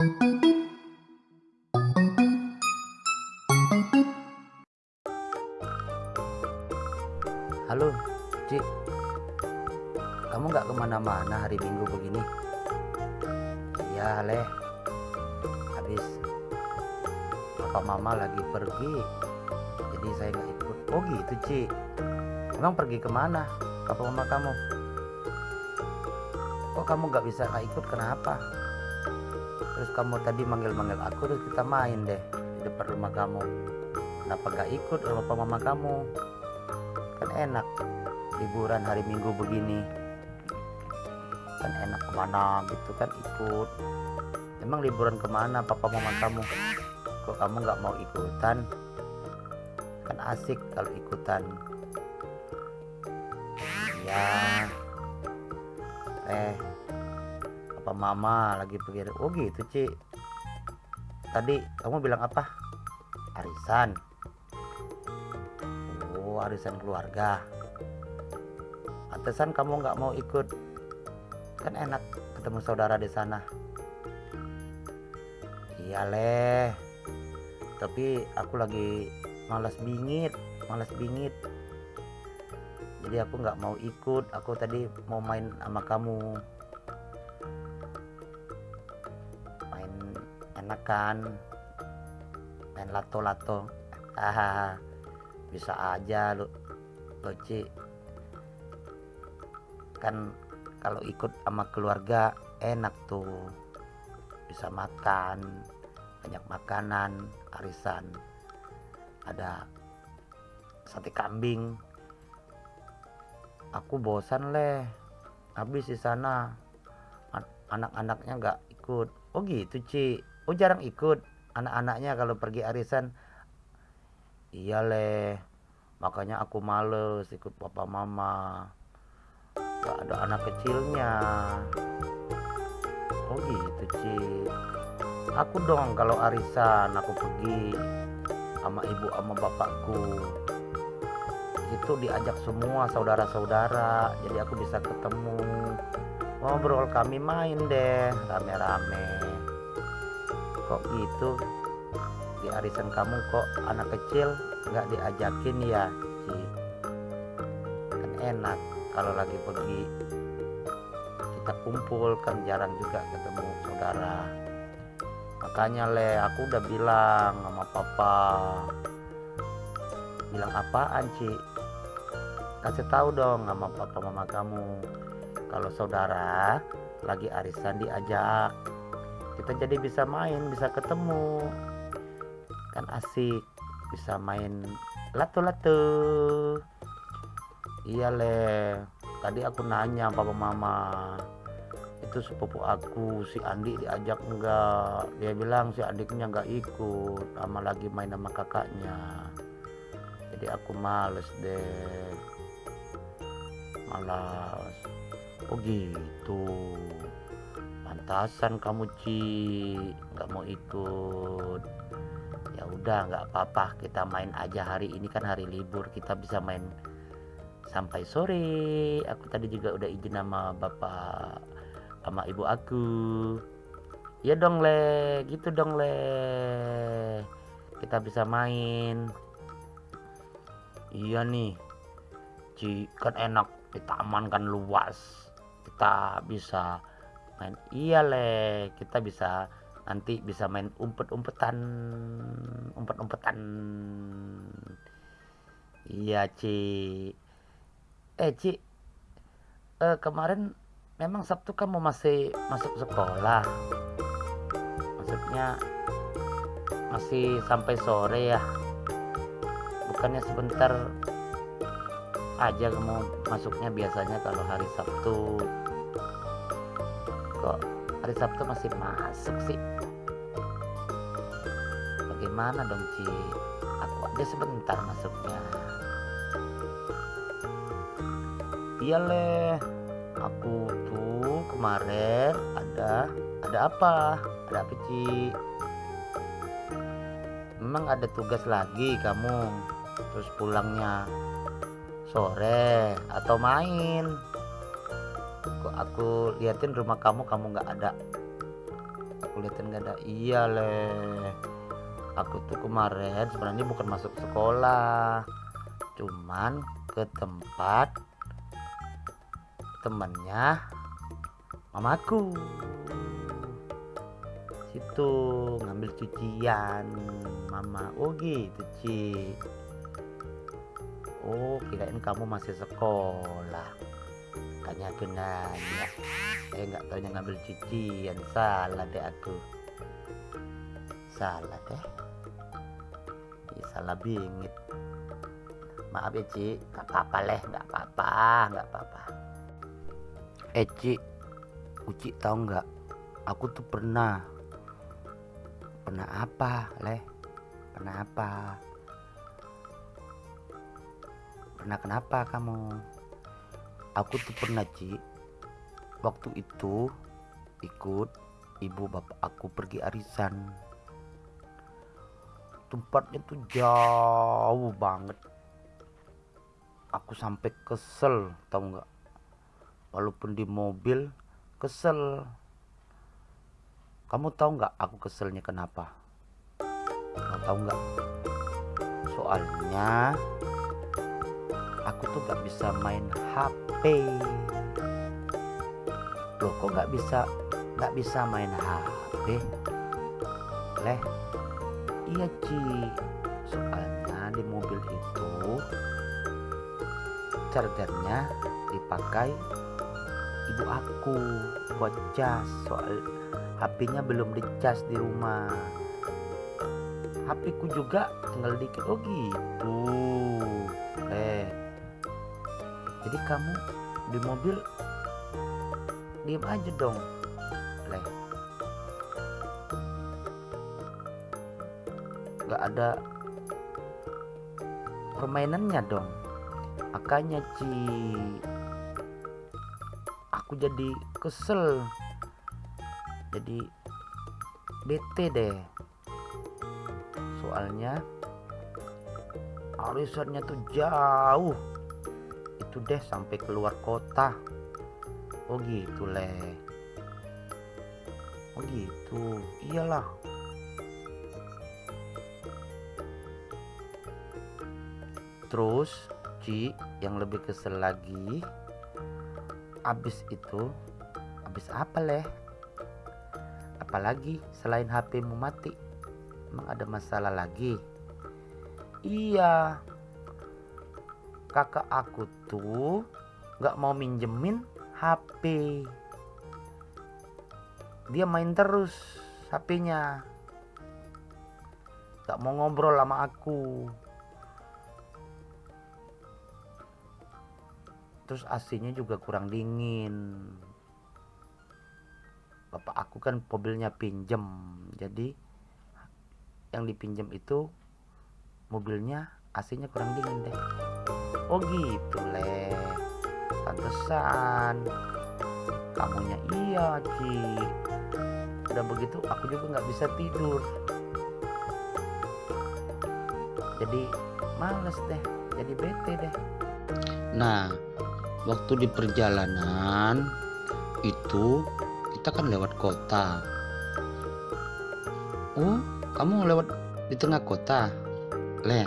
Halo, Cik. Kamu nggak ke mana-mana hari Minggu begini? Iya, Leh. Habis papa mama lagi pergi, jadi saya nggak ikut. Oh gitu, Cik. Emang pergi ke mana, papa mama kamu? Kok kamu nggak bisa nggak ikut? Kenapa? Terus kamu tadi manggil-manggil aku, terus kita main deh. Di depan rumah kamu. Kenapa nggak ikut papa mama kamu? kan enak. Liburan hari minggu begini. Kan enak ke mana gitu kan ikut. Emang liburan ke mana papa mama kamu? Kok kamu nggak mau ikutan? Kan asik kalau ikutan. Ya eh mama lagi pergi oh gitu Ci. Tadi kamu bilang apa? Arisan. Oh arisan keluarga. Pantesan kamu nggak mau ikut. Kan enak ketemu saudara di sana. Iya leh tapi aku lagi malas bingit malas bingit. Jadi aku nggak mau ikut aku tadi mau main sama kamu enak kan main lato-lato. Hahaha. Bisa aja lu Loci. Kan kalau ikut sama keluarga enak tuh. Bisa makan. Banyak makanan arisan. Ada sate kambing. Aku bosan leh. Habis di sana. Anak-anaknya nggak ikut. Oh gitu Ci oh jarang ikut. Anak-anaknya kalau pergi arisan iya leh makanya aku males ikut papa mama. Gak ada anak kecilnya. Oh gitu Ci aku dong kalau arisan aku pergi sama ibu sama bapakku. Itu diajak semua saudara-saudara jadi aku bisa ketemu. Ngobrol kami main deh rame-rame kok gitu. Di arisan kamu kok anak kecil nggak diajakin ya Ci? Kan enak kalau lagi pergi. Kita kumpul kan jarang juga ketemu saudara. Makanya le aku udah bilang sama papa. Bilang apaan Ci? Kasih tahu dong sama papa mama kamu. Kalau saudara lagi arisan diajak kita jadi bisa main bisa ketemu. Kan asik bisa main lato-lato iya le. Tadi aku nanya papa mama itu sepupu aku si Andi diajak enggak dia bilang si adiknya enggak ikut sama lagi main sama kakaknya. Jadi aku males deh. Malas oh gitu pantasan kamu Ci. Nggak mau ikut. Ya udah nggak apa-apa. Kita main aja hari ini kan hari libur. Kita bisa main sampai sore. Aku tadi juga udah izin sama bapak sama ibu aku. Ya dong le. Gitu dong le. Kita bisa main. Iya nih. Ci kan enak. Di taman kan luas. Kita bisa main. Iya le. Kita bisa nanti bisa main umpet-umpetan umpet-umpetan. Iya Ci. Eh Ci. Eh, kemarin memang Sabtu kamu masih masuk sekolah? Maksudnya masih sampai sore ya? Bukannya sebentar aja kamu masuknya biasanya kalau hari Sabtu kok. Hari Sabtu masih masuk sih. Bagaimana dong Ci? Aku aja sebentar masuknya. Iya leh aku tuh kemarin ada ada apa? Ada apa Ci? Memang ada tugas lagi kamu? Terus pulangnya sore atau main aku liatin rumah kamu kamu nggak ada. Aku liatin gak ada. Iya leh aku tuh kemarin sebenarnya bukan masuk sekolah. Cuman ke tempat temannya mamaku. Situ ngambil cucian mama. Oh gitu Ci. Oh kirain kamu masih sekolah tanya aku nanya eh nggak taunya ngambil cucian salah deh aku salah deh. Ya, salah bingit. Maaf ya Ci nggak apa-apa leh. Nggak apa-apa nggak apa-apa. Eh Ci Uci tahu nggak? Aku tuh pernah. Pernah apa leh? Pernah apa? Pernah kenapa kamu aku tuh pernah Ci. Waktu itu ikut ibu bapak aku pergi arisan. Tempatnya tuh jauh banget. Aku sampai kesel tahu nggak? Walaupun di mobil kesel. Kamu tahu nggak aku keselnya kenapa? Kamu tahu nggak? Soalnya aku tuh nggak bisa main HP loh kok nggak bisa nggak bisa main HP leh iya Ci. Soalnya di mobil itu chargernya dipakai ibu aku buat cas soal HP-nya belum dicas di rumah. HP ku juga tinggal dikit. Oh gitu jadi kamu di mobil diem aja dong. Leh nggak ada permainannya dong. Makanya Ci aku jadi kesel. Jadi bete deh. Soalnya arisannya tuh jauh itu deh sampai keluar kota. Oh gitu leh oh gitu. Iyalah. Terus Ci yang lebih kesel lagi abis itu abis apa leh apalagi selain HPmu mati emang ada masalah lagi? Iya kakak aku tuh nggak mau minjemin HP dia main terus HP-nya nggak mau ngobrol sama aku. Terus AC-nya juga kurang dingin. Bapak aku kan mobilnya pinjem jadi yang dipinjam itu mobilnya AC-nya kurang dingin deh oh gitu leh pantesan. Kamunya iya Ci udah begitu aku juga nggak bisa tidur. Jadi males deh jadi bete deh. Nah waktu di perjalanan itu kita kan lewat kota. Oh kamu lewat di tengah kota leh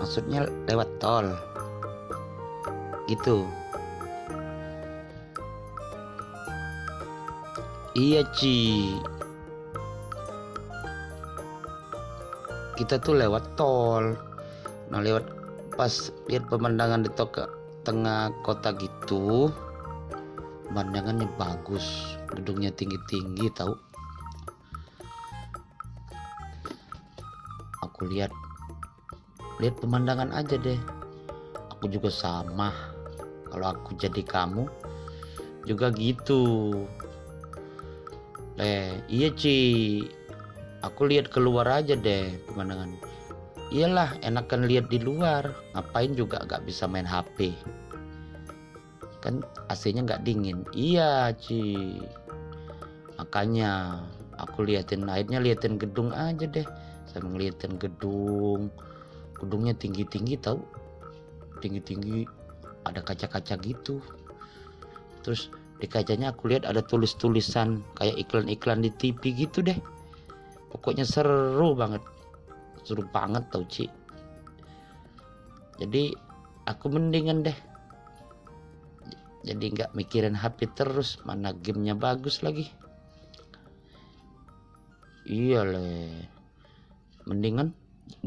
maksudnya lewat tol. Gitu. Iya Ci. Kita tuh lewat tol. Nah lewat pas lihat pemandangan di toka tengah kota gitu pemandangannya bagus. Gedungnya tinggi-tinggi tahu? Aku lihat lihat pemandangan aja deh. Aku juga sama. Kalau aku jadi kamu juga gitu. Eh iya Ci. Aku lihat keluar aja deh pemandangan. Iyalah enakan lihat di luar. Ngapain juga gak bisa main HP kan AC-nya nggak dingin. Iya Ci. Makanya aku liatin akhirnya liatin gedung aja deh. Saya ngeliatin gedung gedungnya tinggi-tinggi tahu? Tinggi-tinggi ada kaca-kaca gitu. Terus di kacanya aku lihat ada tulis-tulisan kayak iklan-iklan di TV gitu deh. Pokoknya seru banget. Seru banget tau Ci. Jadi aku mendingan deh. Jadi nggak mikirin HP terus mana gamenya bagus lagi. Iya le. Mendingan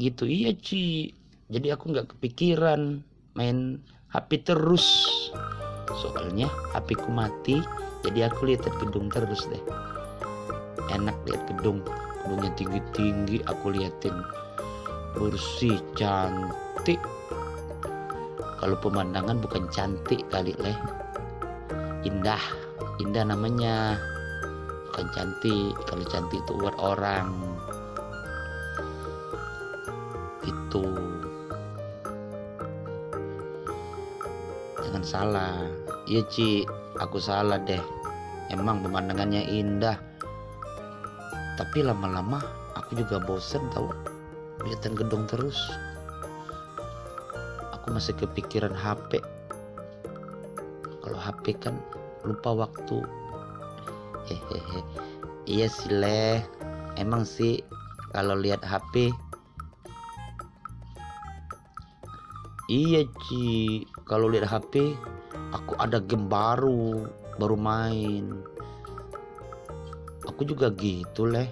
gitu. Iya Ci. Jadi aku nggak kepikiran main HP terus. Soalnya HP ku mati jadi aku lihat gedung terus deh. Enak lihat gedung. Gedungnya tinggi-tinggi aku liatin. Bersih cantik. Kalau pemandangan bukan cantik kali leh. Indah. Indah namanya. Bukan cantik. Kalau cantik itu buat orang jangan salah. Iya Ci. Aku salah deh. Emang pemandangannya indah. Tapi lama-lama aku juga bosen tahu liatin gedung terus. Aku masih kepikiran HP kalau HP kan lupa waktu. Hehehe. Iya sih leh emang sih kalau lihat HP iya Ci kalau lihat HP aku ada game baru baru main. Aku juga gitu leh.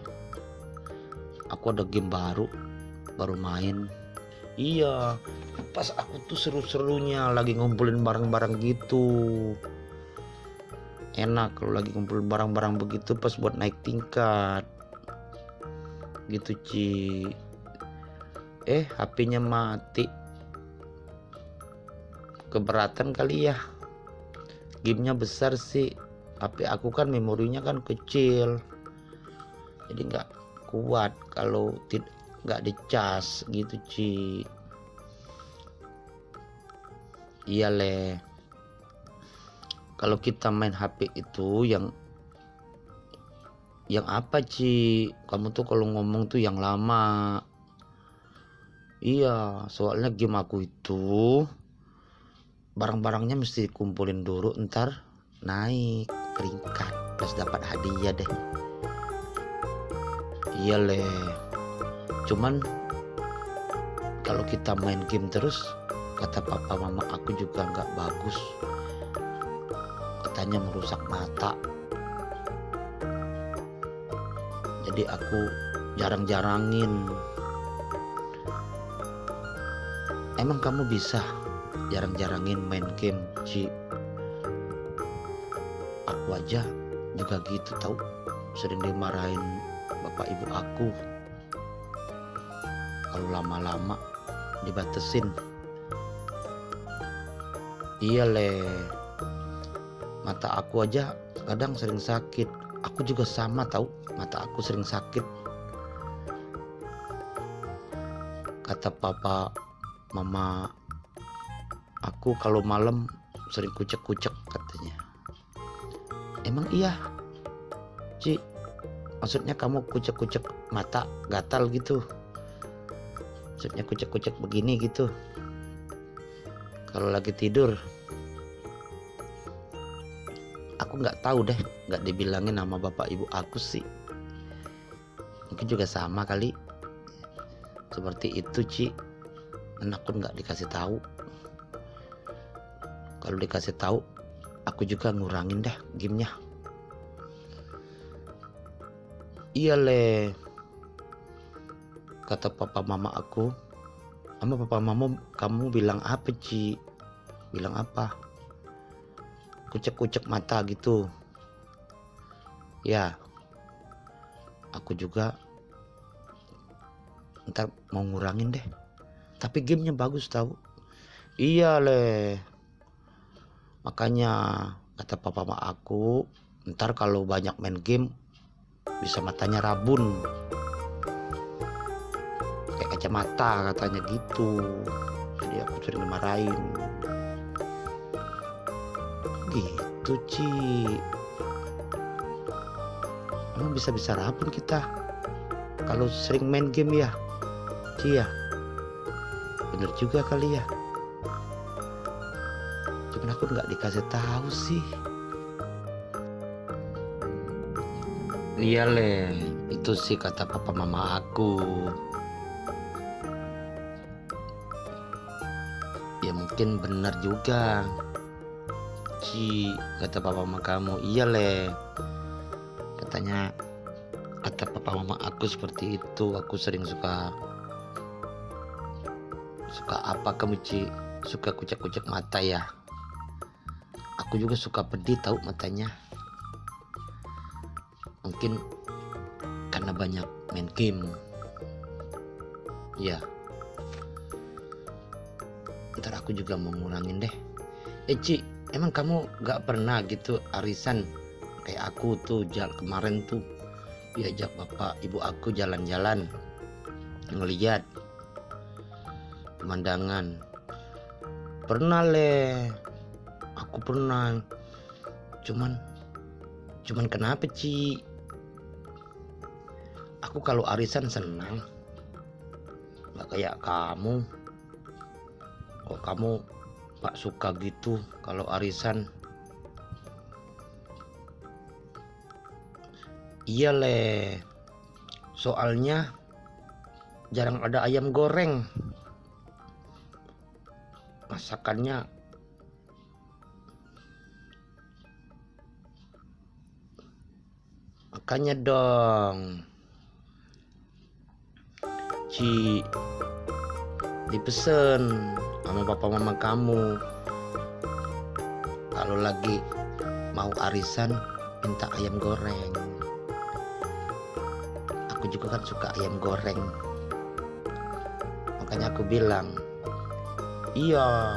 Aku ada game baru baru main. Iya pas aku tuh seru-serunya lagi ngumpulin barang-barang gitu. Enak kalau lagi ngumpulin barang-barang begitu pas buat naik tingkat. Gitu Ci. Eh HP-nya mati keberatan kali ya. Gamenya besar sih. HP aku kan memorinya kan kecil. Jadi nggak kuat kalau tidak nggak dicas gitu Ci. Iya le. Kalau kita main HP itu yang yang apa Ci? Kamu tuh kalau ngomong tuh yang lama. Iya soalnya game aku itu barang-barangnya mesti kumpulin dulu ntar naik peringkat. Plus dapat hadiah deh. Iya le cuman kalau kita main game terus kata papa mama aku juga nggak bagus. Katanya merusak mata. Jadi aku jarang-jarangin. Emang kamu bisa jarang-jarangin main game Ci. Aku aja juga gitu tahu sering dimarahin bapak ibu aku. Kalau lama-lama dibatesin iya le. Mata aku aja kadang sering sakit. Aku juga sama tahu mata aku sering sakit. Kata papa mama aku kalau malam sering kucek-kucek katanya. Emang iya? Ci maksudnya kamu kucek-kucek mata gatal gitu? Maksudnya kucek-kucek begini gitu? Kalau lagi tidur aku nggak tahu deh nggak dibilangin nama bapak ibu aku sih. Mungkin juga sama kali. Seperti itu Ci. Dan aku nggak dikasih tahu kalau dikasih tahu aku juga ngurangin dah gamenya. Iya le kata papa mama aku. Sama papa mama kamu bilang apa Ci? Bilang apa? Kucek-kucek mata gitu. Ya aku juga ntar mau ngurangin deh. Tapi gamenya bagus tahu iya le makanya kata papa mama aku ntar kalau banyak main game bisa matanya rabun. Kayak kacamata katanya gitu. Jadi aku sering dimarahin. Gitu Ci. Emang bisa-bisa rabun kita? Kalau sering main game ya? Ci ya? Bener juga kali ya aku nggak dikasih tahu sih? Iya le. Itu sih kata papa mama aku. Ya mungkin benar juga. Ci kata papa mama kamu. Iya le. Katanya kata papa mama aku seperti itu. Aku sering suka suka apa kamu Ci? Suka kucek-kucek mata ya aku juga suka pedih tahu matanya. Mungkin karena banyak main game. Ya ntar aku juga mau ngurangin deh. Eh Ci emang kamu gak pernah gitu arisan? Kayak aku tuh jal kemarin tuh diajak bapak ibu aku jalan-jalan ngeliat pemandangan. Pernah le aku pernah. Cuman cuman kenapa Ci? Aku kalau arisan senang. Nggak kayak kamu. Kok kamu pak suka gitu kalau arisan? Iya le. Soalnya jarang ada ayam goreng. Masakannya makanya dong. Ci dipesen sama papa mama kamu. Kalau lagi mau arisan minta ayam goreng. Aku juga kan suka ayam goreng. Makanya aku bilang iya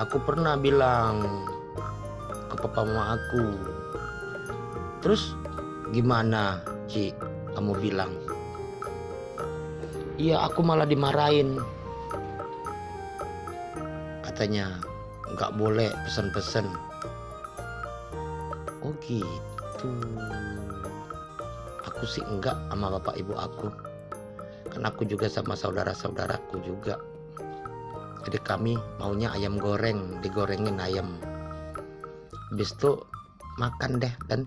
aku pernah bilang ke papa mama aku. Terus gimana Ci kamu bilang? Iya aku malah dimarahin. Katanya nggak boleh pesan-pesan Oh gitu. Aku sih enggak sama bapak ibu aku. Karena aku juga sama saudara-saudaraku juga. Jadi kami maunya ayam goreng Digorengin ayam. Habis itu makan deh Dan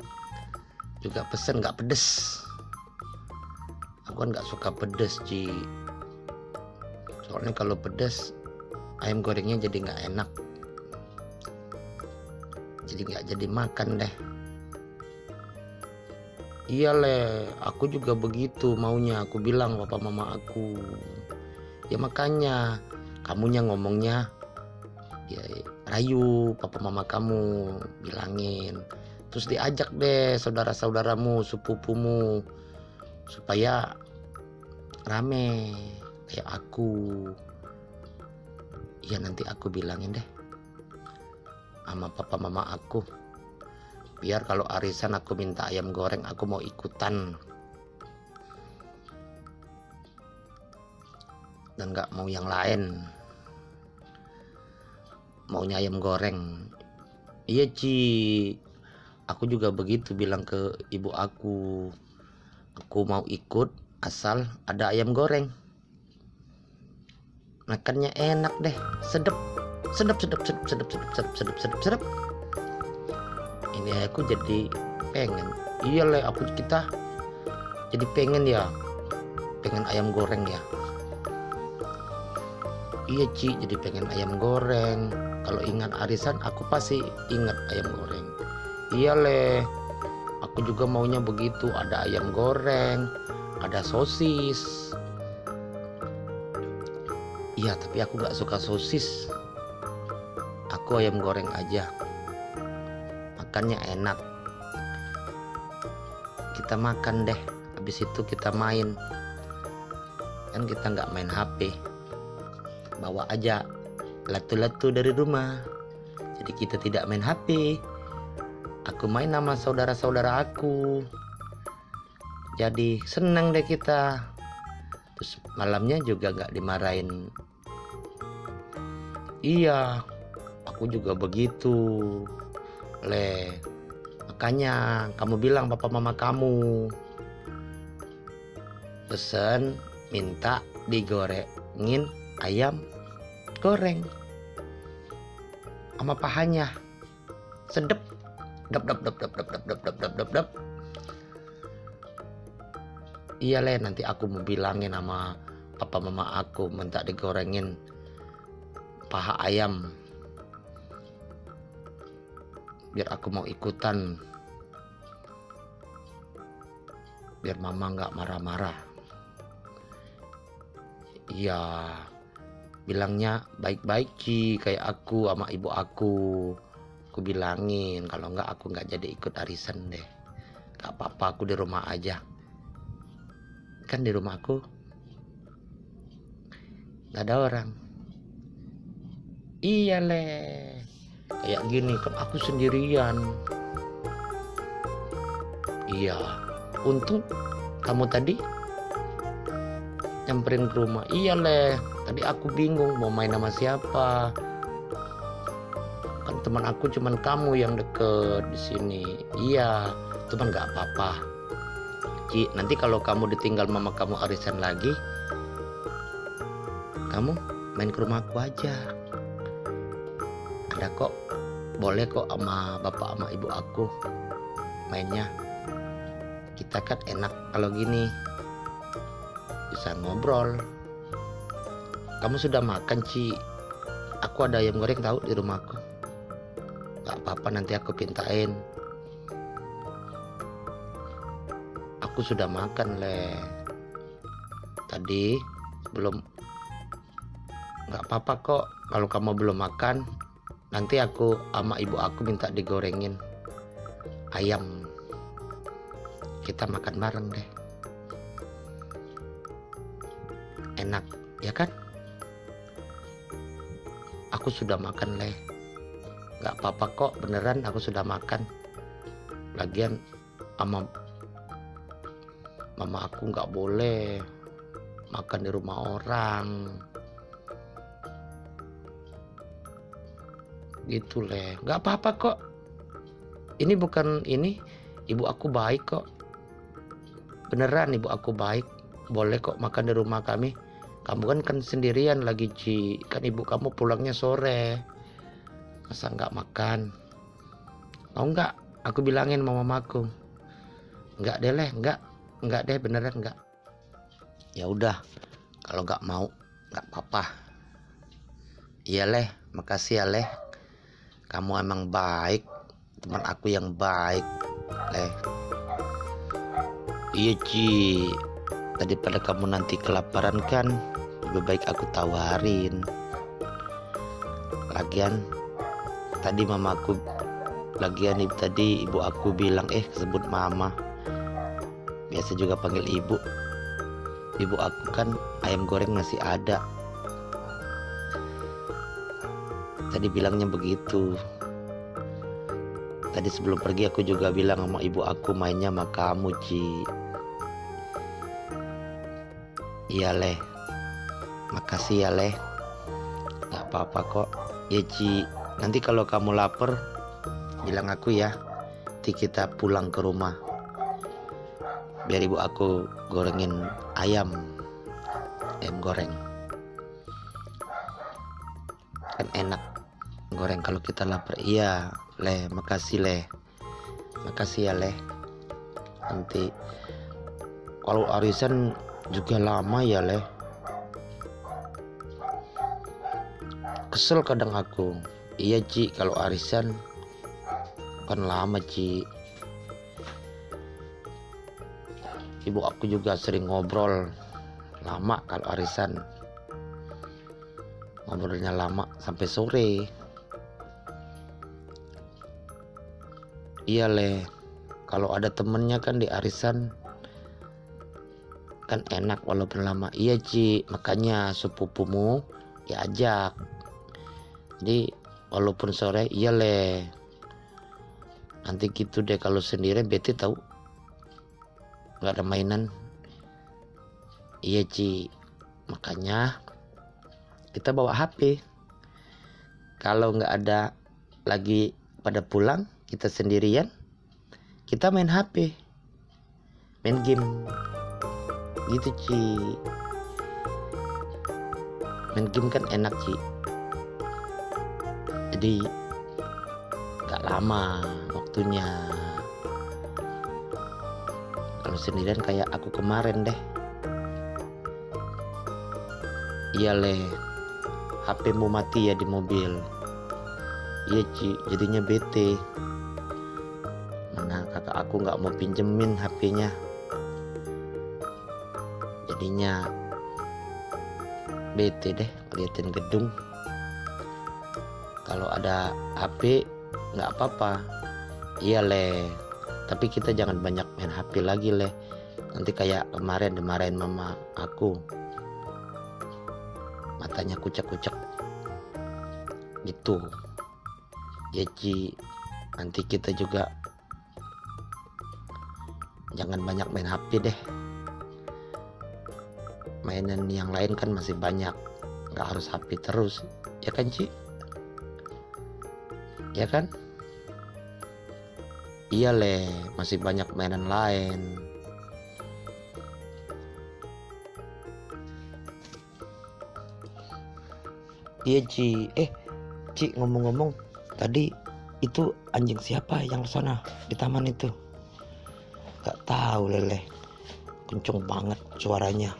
juga pesen nggak pedes. Aku kan nggak suka pedes Ci. Soalnya kalau pedes ayam gorengnya jadi nggak enak. Jadi nggak jadi makan deh. Iya le. Aku juga begitu maunya. Aku bilang papa mama aku. Ya makanya kamunya ngomongnya ya rayu papa mama kamu bilangin terus diajak deh saudara-saudaramu sepupumu supaya rame. Kayak aku. Ya nanti aku bilangin deh sama papa mama aku. Biar kalau arisan aku minta ayam goreng aku mau ikutan. Dan nggak mau yang lain. Maunya ayam goreng. Iya Ci aku juga begitu bilang ke ibu aku aku mau ikut asal ada ayam goreng. Makannya enak deh sedep sedep sedep sedep sedep sedep sedep sedep sedep sedep. Ini aku jadi pengen. Iya aku kita jadi pengen ya pengen ayam goreng ya. Iya Ci jadi pengen ayam goreng. Kalau ingat arisan aku pasti ingat ayam goreng iya le aku juga maunya begitu. Ada ayam goreng ada sosis. Iya tapi aku gak suka sosis. Aku ayam goreng aja. Makannya enak. Kita makan deh. Habis itu kita main. Kan kita nggak main HP bawa aja latu-latu dari rumah. Jadi kita tidak main HP aku main sama saudara-saudara aku. Jadi senang deh kita. Terus malamnya juga nggak dimarahin. Iya aku juga begitu. Le makanya kamu bilang papa mama kamu. Pesen minta digorengin ayam goreng. Sama pahanya. Sedep dap dap dap dap dap dap dap dap dap dap iya le nanti aku mau bilangin sama papa mama aku minta digorengin paha ayam. Biar aku mau ikutan. Biar mama nggak marah-marah. Iya bilangnya baik-baik Ci kayak aku sama ibu aku aku bilangin. Kalau nggak aku nggak jadi ikut arisan deh. Gak apa-apa aku di rumah aja. Kan di rumah aku nggak ada orang. Iya leh kayak gini kan aku sendirian. Iya. Untung kamu tadi nyamperin ke rumah. Iya leh tadi aku bingung mau main sama siapa kan teman aku cuman kamu yang deket di sini. Iya cuman nggak apa-apa. Ci nanti kalau kamu ditinggal mama kamu arisan lagi kamu main ke rumahku aja. Ada kok boleh kok sama bapak sama ibu aku mainnya. Kita kan enak kalau gini. Bisa ngobrol. Kamu sudah makan Ci? Aku ada ayam goreng tahu di rumahku nggak apa-apa nanti aku pintain. Aku sudah makan le. Tadi belum. Nggak apa-apa kok kalau kamu belum makan nanti aku sama ibu aku minta digorengin ayam. Kita makan bareng deh. Enak ya kan? Aku sudah makan leh nggak apa-apa kok beneran aku sudah makan. Lagian sama mama aku nggak boleh makan di rumah orang. Gitu leh nggak apa-apa kok. Ini bukan ini ibu aku baik kok. Beneran ibu aku baik. Boleh kok makan di rumah kami. Kamu kan kan sendirian lagi Ci. Kan ibu kamu pulangnya sore masa nggak makan? Mau nggak? Aku bilangin sama mamaku. Nggak deh leh nggak. Nggak deh beneran nggak. Ya udah kalau nggak mau nggak apa-apa. Iya leh makasih ya leh. Kamu emang baik. Teman aku yang baik leh. Iya Ci. Daripada kamu nanti kelaparan kan? Lebih baik aku tawarin. Lagian tadi mamaku lagian ibu tadi ibu aku bilang eh sebut mama. Biasa juga panggil ibu. Ibu aku kan ayam goreng masih ada. Tadi bilangnya begitu. Tadi sebelum pergi aku juga bilang sama ibu aku mainnya sama kamu Ci. Iya leh. Makasih ya leh. Nggak apa-apa kok. Ya Ci nanti kalau kamu lapar bilang aku ya. Nanti kita pulang ke rumah. Biar ibu aku gorengin ayam ayam goreng. Kan enak goreng kalau kita lapar. Iya leh makasih leh makasih ya leh nanti kalau arisan juga lama ya leh kesel kadang aku iya Ci. Kalau arisan kan lama Ci. Ibu aku juga sering ngobrol. Lama kalau arisan. Ngobrolnya lama sampai sore. Iya leh kalau ada temennya kan di arisan kan enak walaupun lama. Iya Ci. Makanya sepupumu diajak. Jadi walaupun sore iya leh nanti gitu deh kalau sendiri bete tahu. Nggak ada mainan. Iya Ci. Makanya kita bawa HP kalau nggak ada lagi pada pulang kita sendirian kita main HP main game. Gitu Ci. Main game kan enak Ci jadi gak lama waktunya. Kalau sendirian kayak aku kemarin deh. Iya le. HP mau mati ya di mobil. Iya Ci. Jadinya bete. Mana kakak aku nggak mau pinjemin HP-nya jadinya bete deh liatin gedung kalau ada HP nggak apa-apa. Iya le. Tapi kita jangan banyak main HP lagi le. Nanti kayak kemarin dimarahin mama aku. Matanya kucek-kucek. Gitu. Ci nanti kita juga jangan banyak main HP deh. Mainan yang lain kan masih banyak. Nggak harus HP terus. Ya kan Ci ya kan? Iya le. Masih banyak mainan lain. Iya Ci. Eh Ci ngomong-ngomong tadi itu anjing siapa yang di sana di taman itu? Gak tahu lele kenceng banget suaranya.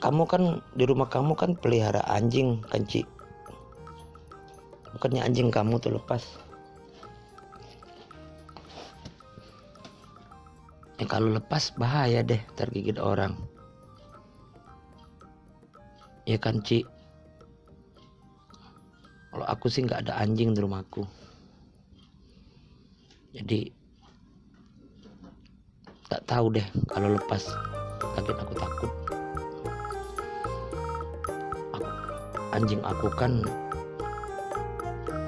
Kamu kan di rumah kamu kan pelihara anjing kan Ci bukannya anjing kamu tuh lepas. Ya kalau lepas bahaya deh tergigit orang. Ya kan Ci? Kalau aku sih nggak ada anjing di rumahku. Jadi tak tahu deh kalau lepas. Kaget aku takut. Aku, anjing aku kan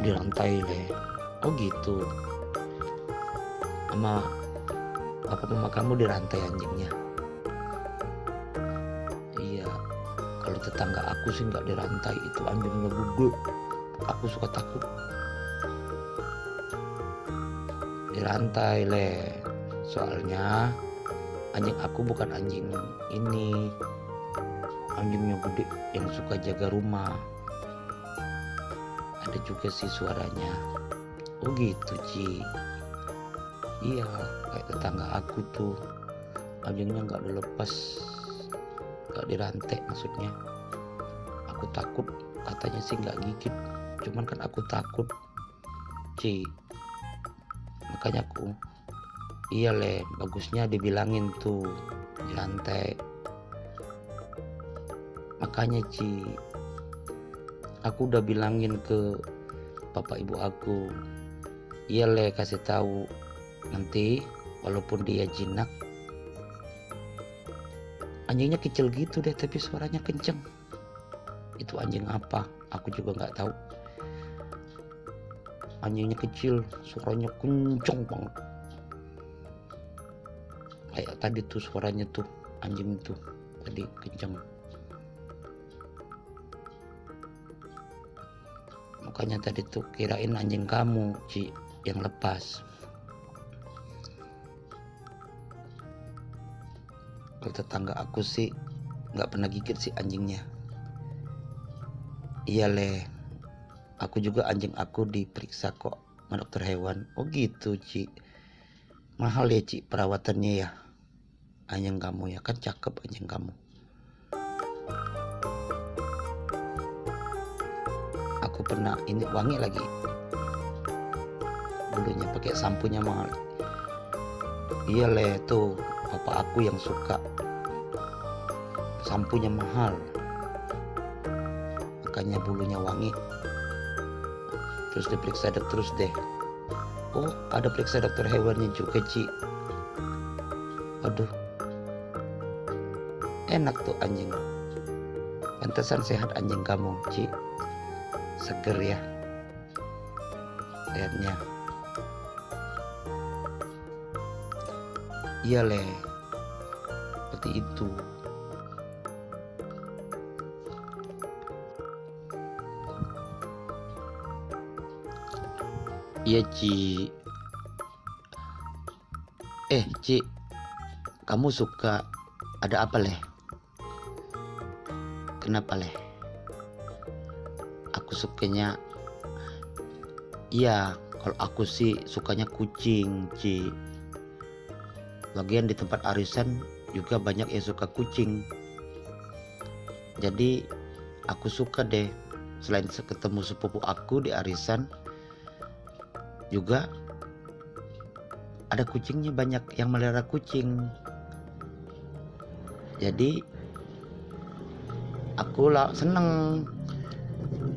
di rantai deh oh gitu. Sama apa mama kamu di rantai anjingnya. Iya kalau tetangga aku sih nggak dirantai itu anjingnya gede aku suka takut. Dirantai le. Soalnya anjing aku bukan anjing ini. Anjingnya gede yang suka jaga rumah ada juga sih suaranya. Oh gitu Ci. Iya kayak tetangga aku tuh. Anjingnya nggak dilepas nggak dirantai maksudnya. Aku takut katanya sih nggak gigit. Cuman kan aku takut Ci. Makanya aku iya le bagusnya dibilangin tuh di lantai makanya Ci aku udah bilangin ke bapak ibu aku iya le kasih tahu. Nanti walaupun dia jinak. Anjingnya kecil gitu deh tapi suaranya kenceng. Itu anjing apa? Aku juga nggak tahu. Anjingnya kecil suaranya kenceng banget. Kayak tadi tuh suaranya tuh anjing itu tadi kenceng makanya tadi tuh kirain anjing kamu Ci yang lepas. Kalau tetangga aku sih nggak pernah gigit sih anjingnya. Iya le. Aku juga anjing aku diperiksa kok sama dokter hewan. Oh gitu Ci. Mahal ya Ci perawatannya ya. Anjing kamu ya kan cakep anjing kamu aku pernah ini wangi lagi. Bulunya pakai sampunya mahal. Iya le tuh bapak aku yang suka. Sampunya mahal. Makanya bulunya wangi. Terus diperiksa dok terus deh. Oh ada periksa dokter hewannya juga Ci. Aduh. Enak tuh anjing. Pantesan sehat anjing kamu Ci seger ya. Lihatnya iya le. Seperti itu. Iya Ci. Eh Ci. Kamu suka ada apa leh kenapa leh aku sukanya iya kalau aku sih sukanya kucing Ci. Lagian di tempat arisan juga banyak yang suka kucing. Jadi aku suka deh. Selain ketemu sepupu aku di arisan juga ada kucingnya banyak yang melihara kucing. Jadi aku lah seneng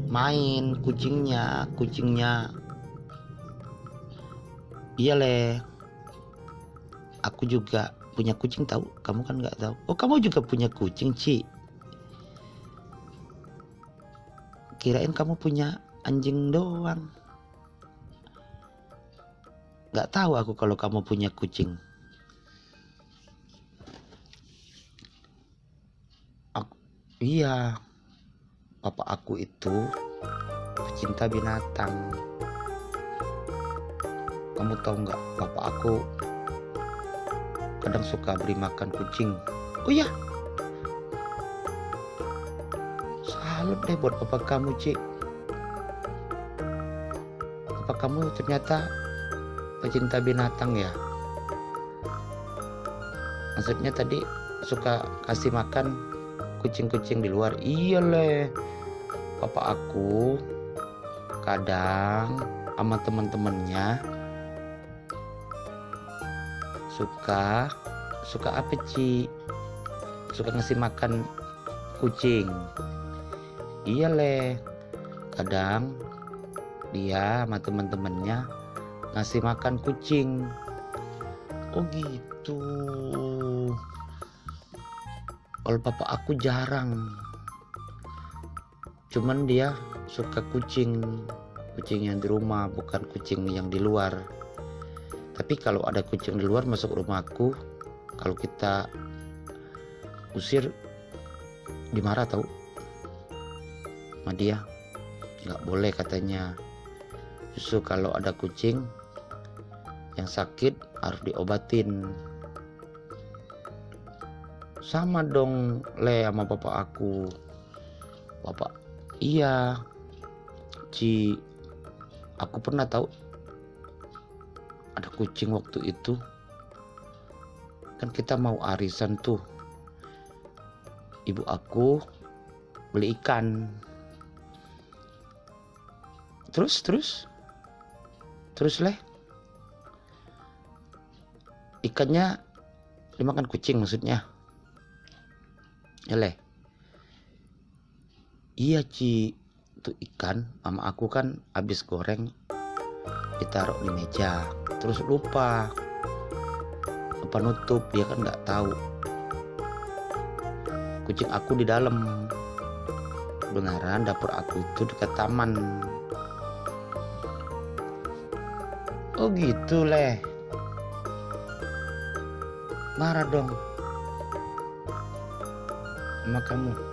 main kucingnya kucingnya. Iya leh aku juga punya kucing tahu? Kamu kan nggak tahu. Oh kamu juga punya kucing Ci? Kirain kamu punya anjing doang. Nggak tahu aku kalau kamu punya kucing. Aku, iya papa aku itu pecinta binatang. Kamu tahu nggak papa aku kadang suka beri makan kucing. Oh iya. Salut deh buat papa kamu cik. Papa kamu ternyata pecinta binatang ya? Maksudnya tadi suka kasih makan kucing-kucing di luar? Iya leh papa aku kadang sama teman-temannya suka suka apa Ci? Suka ngasih makan kucing. Iya leh kadang dia sama teman-temannya ngasih makan kucing. Oh gitu. Kalau papa aku jarang cuman dia suka kucing kucing yang di rumah bukan kucing yang di luar. Tapi kalau ada kucing di luar masuk rumahku kalau kita usir dimarah tahu sama dia. Nggak boleh katanya. Justru kalau ada kucing yang sakit harus diobatin. Sama dong le sama bapak aku. Bapak iya. Ci aku pernah tahu. Ada kucing waktu itu. Kan kita mau arisan tuh. Ibu aku beli ikan. Terus terus? Terus leh? Ikannya dimakan kucing maksudnya? Ya leh iya Ci. Itu ikan. Mama aku kan habis goreng ditaruh di meja. Terus lupa. Lupa nutup. Dia kan nggak tahu. Kucing aku di dalam. Beneran dapur aku itu dekat taman. Oh gitu leh. Marah dong. Sama kamu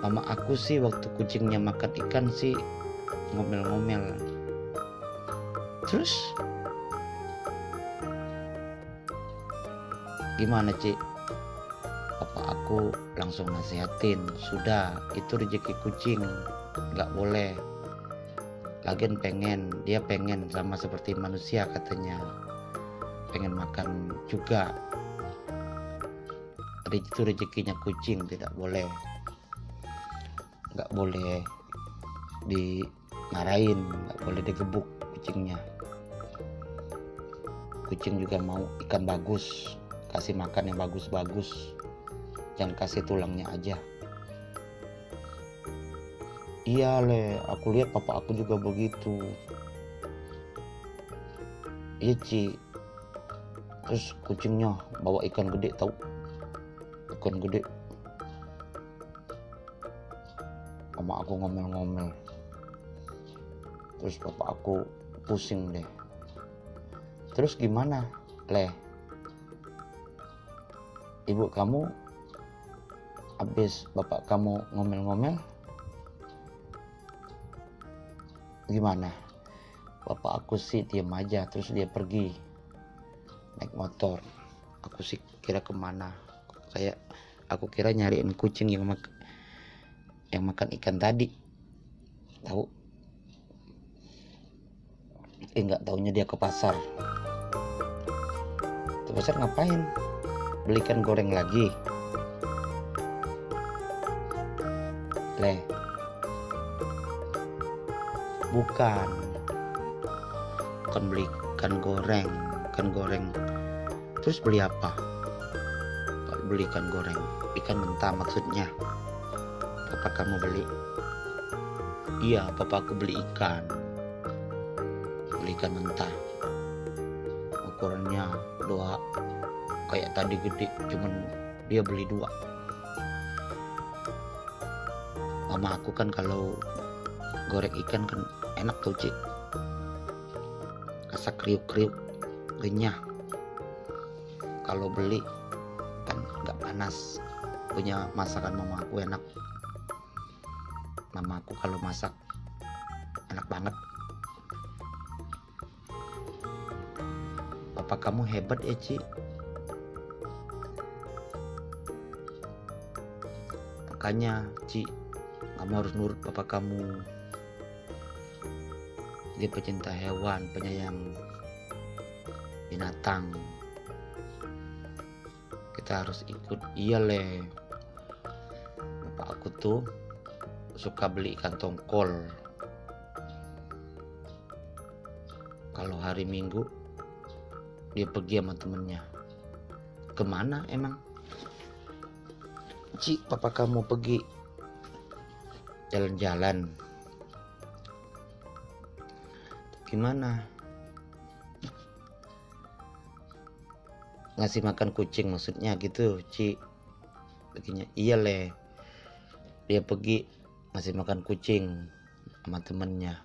mama aku sih waktu kucingnya makan ikan sih ngomel-ngomel. Terus? Gimana Ci? Apa aku langsung nasihatin sudah itu rezeki kucing nggak boleh. Lagian pengen dia pengen sama seperti manusia katanya. Pengen makan juga. Itu rezekinya kucing tidak boleh nggak boleh dimarahin nggak boleh digebuk kucingnya. Kucing juga mau ikan bagus kasih makan yang bagus-bagus. Jangan kasih tulangnya aja. Iya le. Aku lihat papa aku juga begitu. Iya Ci. Terus kucingnya bawa ikan gede tahu? Ikan gede sama aku ngomel-ngomel. Terus bapak aku pusing deh. Terus gimana? Leh ibu kamu habis bapak kamu ngomel-ngomel gimana? Bapak aku sih diam aja terus dia pergi naik motor. Aku sih kira ke mana? Kayak aku kira nyariin kucing yang yang makan ikan tadi. Tahu? Tapi nggak taunya dia ke pasar. Ke pasar ngapain? Belikan goreng lagi. Leh. Bukan. Bukan beli ikan goreng. Ikan goreng. Terus beli apa? Beli ikan goreng. Ikan mentah maksudnya apa kamu beli? Iya papa aku beli ikan. Beli ikan mentah. Ukurannya dua. Kayak tadi gede cuman dia beli dua. Mama aku kan kalau goreng ikan kan enak tuh cik. Rasa kriuk-kriuk renyah. Kalau beli kan nggak panas. Punya masakan mama aku enak mama aku kalau masak. Enak banget. Papa kamu hebat ya Ci. Makanya Ci kamu harus nurut papa kamu. Dia pecinta hewan penyayang binatang. Kita harus ikut. Iya le. Bapak aku tuh suka beli ikan tongkol kalau hari minggu dia pergi sama temennya. Ke mana emang? Ci papa kamu pergi jalan-jalan. Gimana? Ngasih makan kucing maksudnya gitu Ci. Begini iya le dia pergi ngasih makan kucing sama temennya.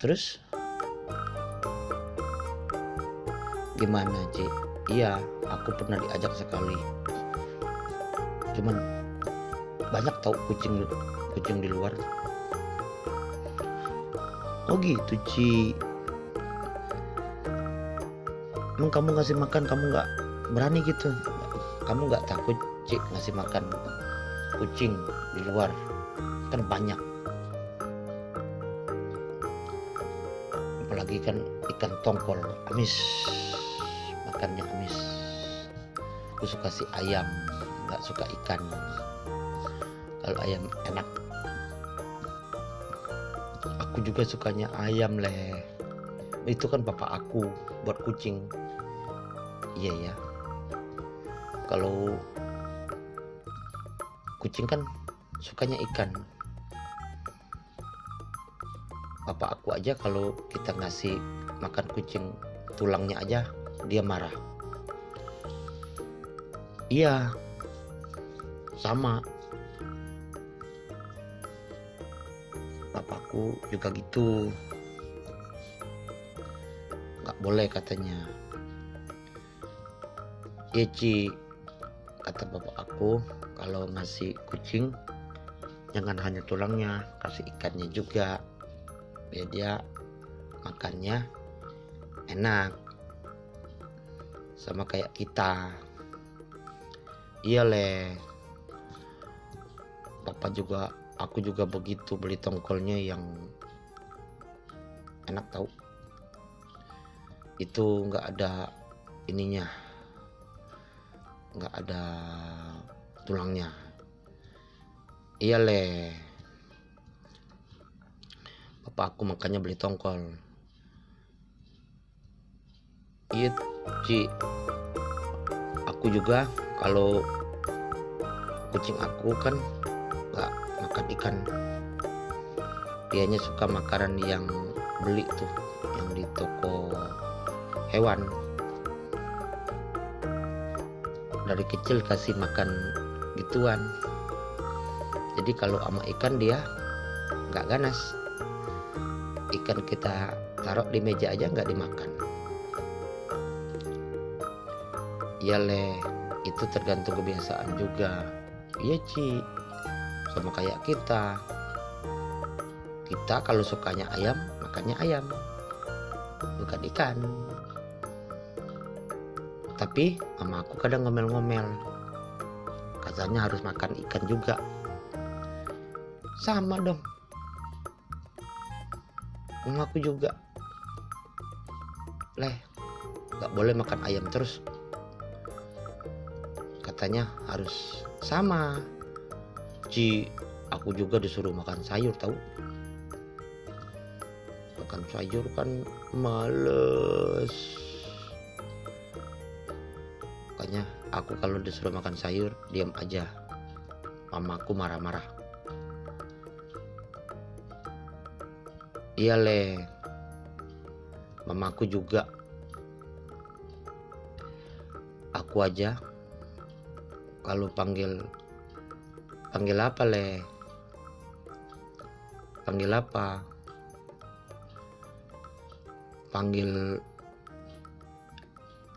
Terus? Gimana Ci? Iya aku pernah diajak sekali. Cuman banyak tau kucing kucing di luar. Oh gitu Ci. Emang kamu ngasih makan kamu nggak berani gitu kamu nggak takut Ci ngasih makan kucing di luar? Kan banyak. Apalagi kan ikan tongkol amis. Makannya amis. Aku suka si ayam nggak suka ikan. Kalau ayam enak. Aku juga sukanya ayam leh. Itu kan bapak aku buat kucing. Iya ya kalau kucing kan sukanya ikan. Bapak aku aja kalau kita ngasih makan kucing tulangnya aja dia marah. Iya sama. Bapakku juga gitu. Nggak boleh katanya. Iya Ci kata bapak aku kalau ngasih kucing jangan hanya tulangnya kasih ikannya juga biar dia makannya enak. Sama kayak kita. Iya le. Bapak juga aku juga begitu beli tongkolnya yang enak tahu itu nggak ada ininya nggak ada tulangnya. Iya le. Bapak aku makanya beli tongkol. Iya Ci. Aku juga kalau kucing aku kan nggak makan ikan. Dianya suka makanan yang beli tuh yang di toko hewan dari kecil kasih makan gituan. Jadi kalau sama ikan dia nggak ganas. Ikan kita taruh di meja aja nggak dimakan. Iya leh itu tergantung kebiasaan juga. Iya Ci. Sama kayak kita. Kita kalau sukanya ayam makannya ayam bukan ikan tapi mama aku kadang ngomel-ngomel. Katanya harus makan ikan juga. Sama dong. Mamaku juga. Leh nggak boleh makan ayam terus. Katanya harus sama. Ci aku juga disuruh makan sayur tahu makan sayur kan males aku kalau disuruh makan sayur diam aja. Mamaku marah-marah. Iya le. Mamaku juga. Aku aja. Kalau panggil panggil apa le? Panggil apa? Panggil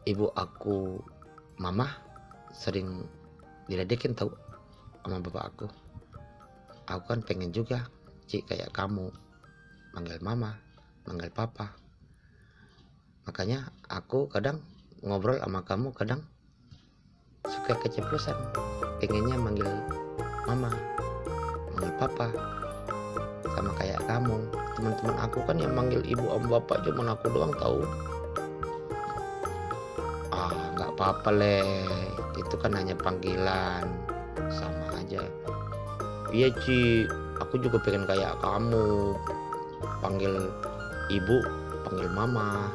ibu aku mama sering diledekin tahu sama bapak aku. Aku kan pengen juga cik kayak kamu. Manggil mama manggil papa. Makanya aku kadang ngobrol sama kamu kadang suka keceplosan. Pengennya manggil mama manggil papa. Sama kayak kamu. Teman-teman aku kan yang manggil ibu om bapak cuma aku doang tahu ah apa-apa le itu kan hanya panggilan sama aja. Iya Ci. Aku juga pengen kayak kamu. Panggil ibu panggil mama.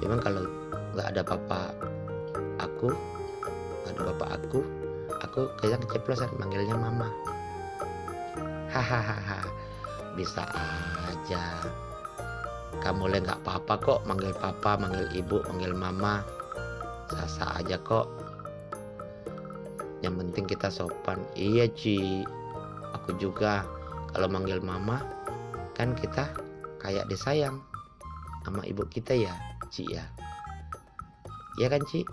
Cuman kalau nggak ada bapak aku nggak ada bapak aku aku kayak keceplosan manggilnya mama. Hahaha bisa aja. Kamu le nggak apa-apa kok manggil papa manggil ibu manggil mama sasa aja kok. Yang penting kita sopan. Iya Ci. Aku juga. Kalau manggil mama kan kita kayak disayang sama ibu kita ya Ci ya. Iya kan Ci?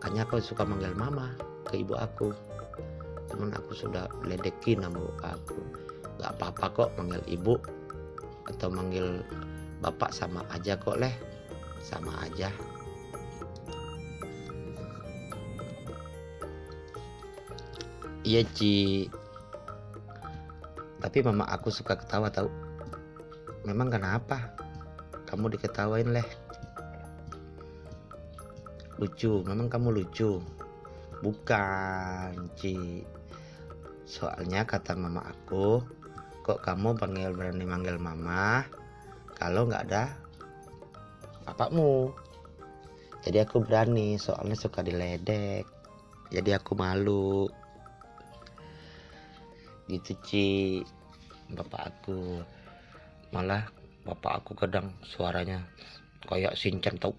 Makanya aku suka manggil mama ke ibu aku. Cuman aku sudah ledekin sama aku. Nggak apa-apa kok manggil ibu atau manggil bapak sama aja kok leh. Sama aja iya Ci. Tapi mama aku suka ketawa tahu memang kenapa? Kamu diketawain leh. Lucu memang kamu lucu. Bukan Ci. Soalnya kata mama aku kok kamu panggil berani manggil mama kalau nggak ada bapakmu? Jadi aku berani soalnya suka diledek. Jadi aku malu gitu Ci. Bapak aku. Malah bapak aku kadang suaranya kayak sinchan tau.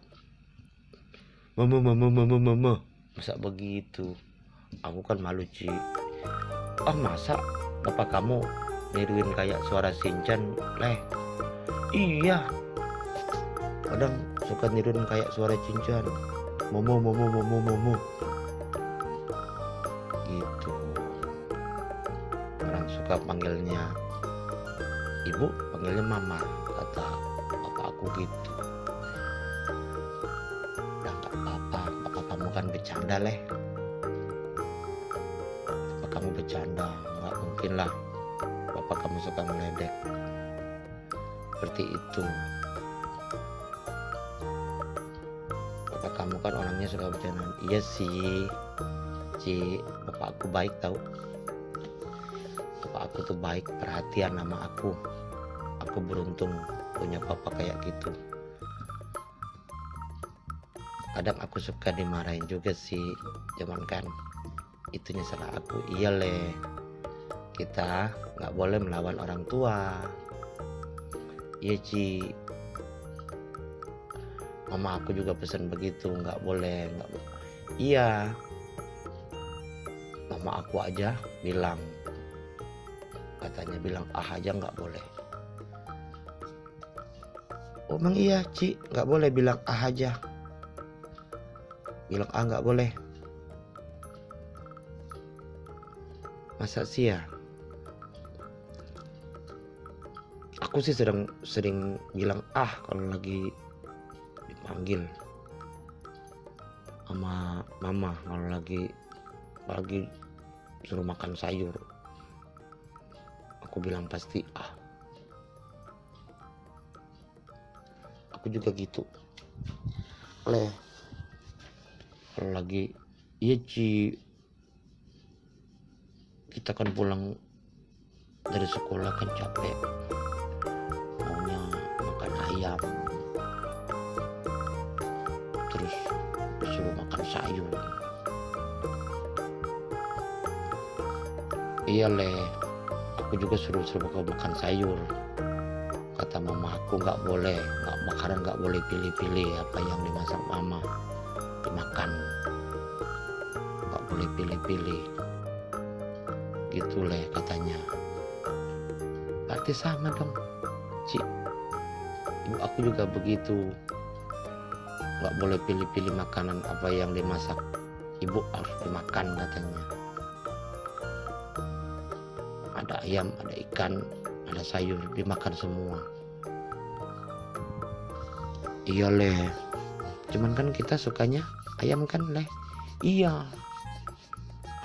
Mama mama mama mama. Masa begitu? Aku kan malu Ci. Oh masa bapak kamu niruin kayak suara sinchan leh? Iya. Kadang suka niruin kayak suara cincin momo momo momo momo suka panggilnya? Ibu panggilnya mama kata bapak aku gitu. Udah nggak apa-apa bapak kamu kan bercanda leh. Bapak kamu bercanda? Nggak mungkin lah bapak kamu suka meledek. Seperti itu. Bapak kamu kan orangnya suka bercanda iya sih Ci. Bapak aku baik tau aku tuh baik perhatian sama aku. Aku beruntung punya papa kayak gitu. Kadang aku suka dimarahin juga sih cuman kan itunya salah aku. Iya le kita nggak boleh melawan orang tua. Iya Ci. Mama aku juga pesan begitu nggak boleh nggak iya. Mama aku aja bilang katanya bilang ah aja nggak boleh. Oh emang iya Ci? Nggak boleh bilang ah aja. Bilang ah nggak boleh. Masa sih ya? Aku sih sedang sering bilang ah kalau lagi dipanggil. Sama mama kalau lagi lagi suruh makan sayur aku bilang pasti ah. Aku juga gitu. Kalau lagi iya Ci. Kita kan pulang dari sekolah kan capek. Maunya makan ayam. Terus disuruh makan sayur. Iya leh aku juga suruh suruh kau makan sayur. Kata mama aku nggak boleh nggak makanan nggak boleh pilih-pilih apa yang dimasak mama. Dimakan. Nggak boleh pilih-pilih. Gitu leh katanya. Berarti sama dong Ci. Ibu aku juga begitu. Nggak boleh pilih-pilih makanan apa yang dimasak. Ibu harus dimakan katanya ayam ada ikan ada sayur dimakan semua. Iya leh. Cuman kan kita sukanya ayam kan leh? Iya.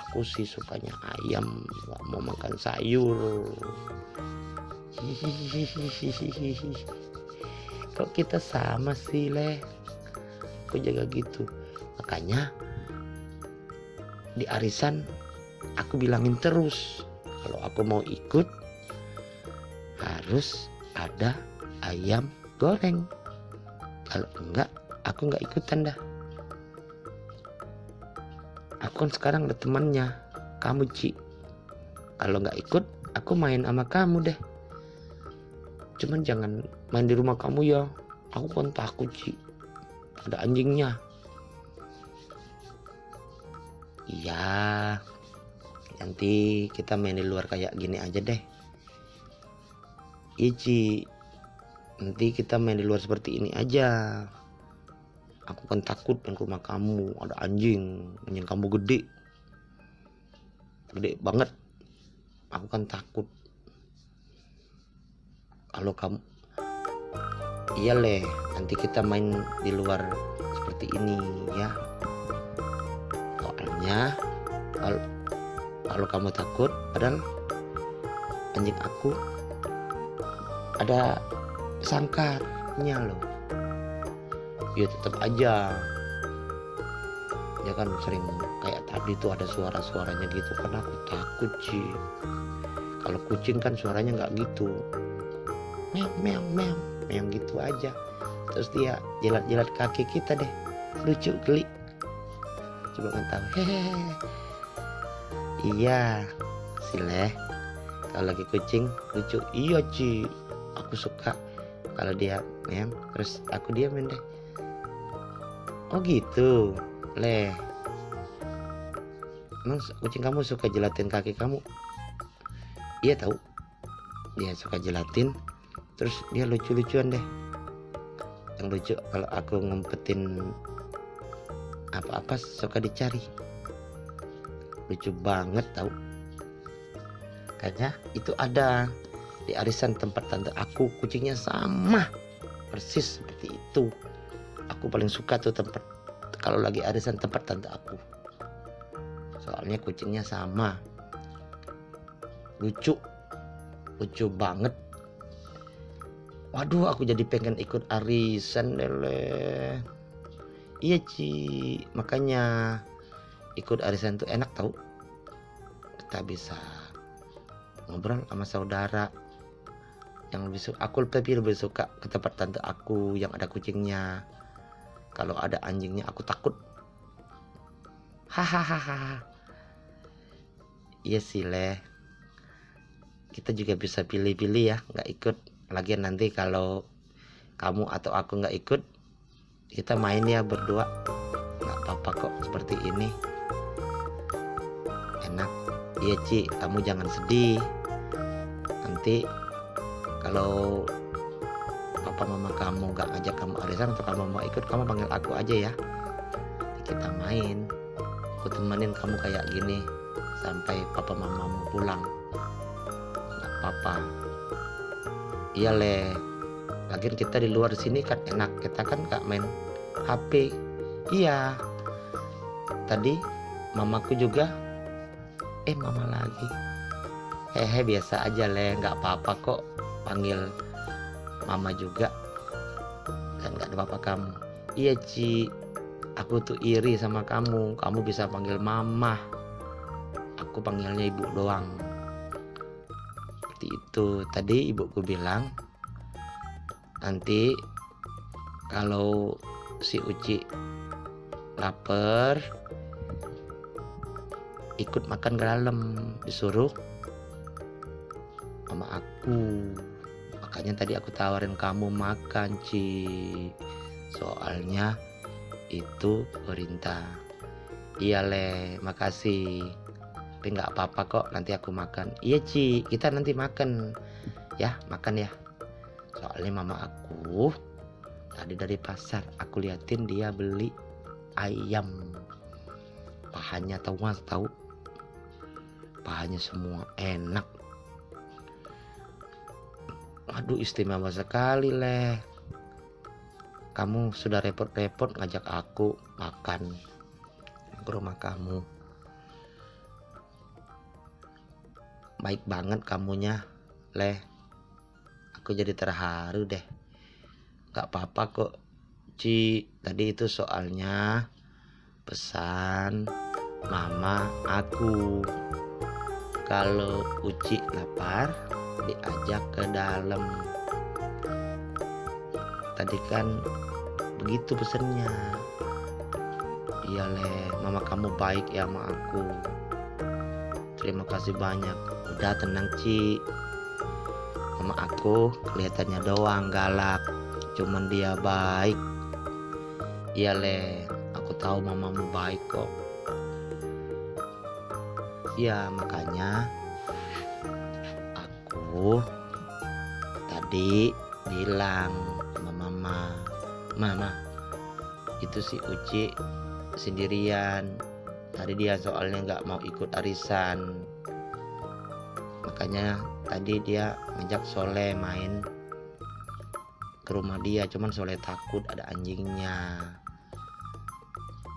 Aku sih sukanya ayam nggak mau makan sayur. Kok kita sama sih leh? Aku jaga gitu. Makanya di arisan aku bilangin terus kalau aku mau ikut harus ada ayam goreng. Kalau enggak aku enggak ikutan dah. Aku kan sekarang ada temannya kamu Ci. Kalau nggak ikut aku main sama kamu deh. Cuman jangan main di rumah kamu ya. Aku kan takut Ci. Ada anjingnya. Iya nanti kita main di luar kayak gini aja deh. Ici nanti kita main di luar seperti ini aja. Aku kan takut ke rumah kamu ada anjing anjing kamu gede. Gede banget. Aku kan takut. Kalau kamu iya leh nanti kita main di luar seperti ini ya. Soalnya kalau kalau kamu takut padahal anjing aku ada sangkarnya loh. Ya tetap aja. Ya kan sering kayak tadi tuh ada suara-suaranya gitu. Karena aku takut sih kalau kucing kan suaranya nggak gitu. Meong meong meong. Meong gitu aja. Terus dia jilat-jilat kaki kita deh. Lucu geli. Coba kan tahu. Hehehe iya sileh kalau lagi kucing lucu. Iya Ci. Aku suka kalau dia meong terus aku diamin deh. Oh gitu leh. Emang kucing kamu suka jelatin kaki kamu? Iya tahu. Dia suka jelatin terus dia lucu-lucuan deh. Yang lucu kalau aku ngumpetin apa-apa suka dicari lucu banget tahu kayaknya itu ada di arisan tempat tante aku kucingnya sama. Persis seperti itu. Aku paling suka tuh tempat kalau lagi arisan tempat tante aku. Soalnya kucingnya sama. Lucu. Lucu banget. Waduh aku jadi pengen ikut arisan lele. Iya Ci. Makanya ikut arisan tuh enak tau. Kita bisa ngobrol sama saudara. Yang lebih suka aku lebih lebih suka ke tempat tante aku yang ada kucingnya. Kalau ada anjingnya aku takut. Hahaha. Iya sih leh kita juga bisa pilih-pilih ya nggak ikut. Lagian nanti kalau kamu atau aku nggak ikut kita main ya berdua. Nggak apa-apa kok seperti ini iya Ci. Kamu jangan sedih. Nanti kalau papa mama kamu nggak ngajak kamu arisan atau kamu mau ikut kamu panggil aku aja ya. Kita main. Aku temenin kamu kayak gini sampai papa mamamu pulang. Nggak apa-apa. Iya leh lagian kita di luar sini kan enak. Kita kan nggak main HP iya. Tadi mamaku juga eh mama lagi. Hehe biasa aja leh nggak apa-apa kok. Panggil mama juga. Dan nggak ada apa-apa kamu iya Ci. Aku tuh iri sama kamu. Kamu bisa panggil mama. Aku panggilnya ibu doang. Seperti itu. Tadi ibuku bilang nanti kalau si Uci lapar ikut makan dalam disuruh sama aku. Makanya tadi aku tawarin kamu makan Ci. Soalnya itu perintah. Iya le makasih. Tapi nggak apa-apa kok nanti aku makan. Iya Ci kita nanti makan. Ya makan ya. Soalnya mama aku tadi dari pasar aku liatin dia beli ayam. Pahanya tahu tahu pahanya semua enak. Aduh istimewa sekali leh. Kamu sudah repot-repot ngajak aku makan ke rumah kamu. Baik banget kamunya leh. Aku jadi terharu deh. Gak apa-apa kok Ci. Tadi itu soalnya pesan mama aku kalau Uci lapar diajak ke dalam. Tadi kan begitu pesennya iya leh mama kamu baik ya sama aku. Terima kasih banyak. Udah tenang Ci. Mama aku kelihatannya doang galak. Cuman dia baik. Iya le aku tahu mamamu baik kok ya makanya aku tadi bilang sama mama mama itu si Uci sendirian. Tadi dia soalnya nggak mau ikut arisan. Makanya tadi dia ngajak Soleh main ke rumah dia cuman Soleh takut ada anjingnya.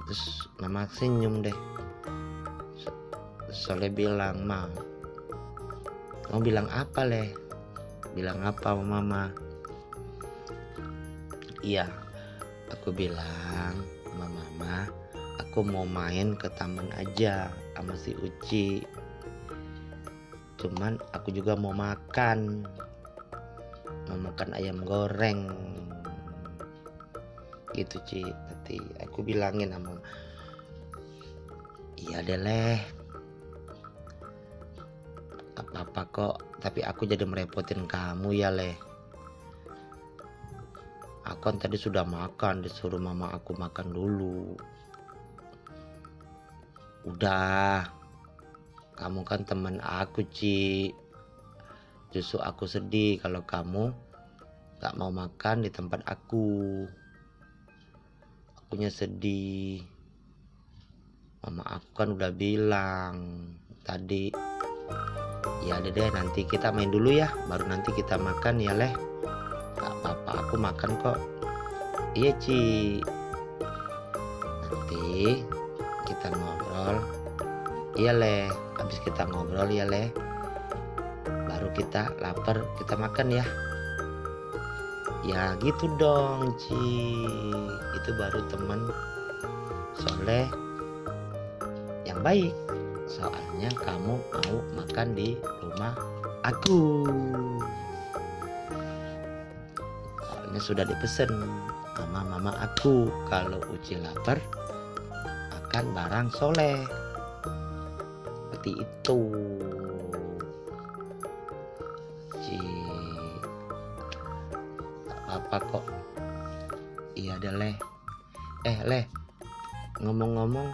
Terus mama senyum deh Soleh bilang ma mau bilang apa leh bilang apa mama iya aku bilang sama mama aku mau main ke taman aja sama si Uci. Cuman aku juga mau makan mau makan ayam goreng. Gitu Ci. Tadi aku bilangin sama iya deh leh apa-apa kok tapi aku jadi merepotin kamu ya leh aku kan tadi sudah makan disuruh mama aku makan dulu. Udah. Kamu kan teman aku Ci. Justru aku sedih kalau kamu gak mau makan di tempat aku. Akunya sedih. Mama aku kan udah bilang tadi ya deh deh nanti kita main dulu ya. Baru nanti kita makan ya leh. Gak apa-apa aku makan kok. Iya Ci. Nanti kita ngobrol. Iya leh. Habis kita ngobrol ya leh. Baru kita lapar kita makan ya. Ya gitu dong Ci. Itu baru teman soleh yang baik soalnya kamu mau makan di rumah aku. Soalnya sudah dipesan sama mama aku kalau Uci lapar makan barang soleh. Seperti itu. Ci apa kok. Iya deh leh. Eh leh ngomong-ngomong